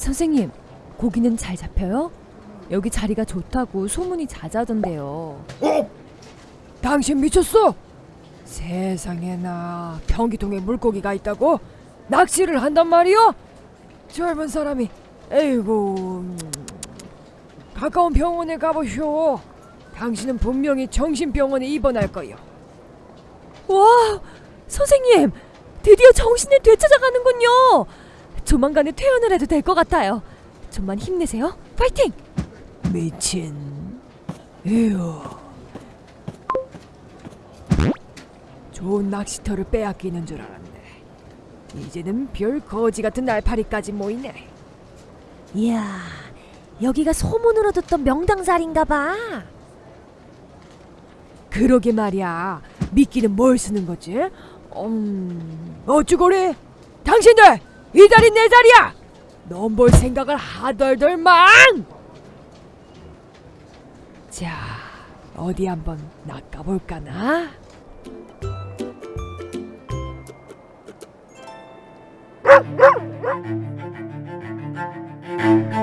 선생님, 고기는 잘 잡혀요? 여기 자리가 좋다고 소문이 자자던데요. 어? 당신 미쳤어? 세상에나 변기통에 물고기가 있다고? 낚시를 한단 말이오? 젊은 사람이 에이고 음, 가까운 병원에 가보쇼 당신은 분명히 정신병원에 입원할 거요 와, 선생님, 드디어 정신을 되찾아가는군요. 조만간에 퇴원을 해도 될 것 같아요. 좀만 힘내세요. 파이팅! 미친 에휴 좋은 낚시터를 빼앗기는 줄 알았네 이제는 별 거지 같은 날파리까지 모이네 이야, 여기가 소문으로 듣던 명당 자리인가 봐. 그러게 말이야. 미끼는 뭘 쓰는 거지? 음, 어쭈고래? 당신들 이 자리 내 자리야! 넌 뭘 생각을 하덜덜만! 자, 어디 한번 낚아볼까나?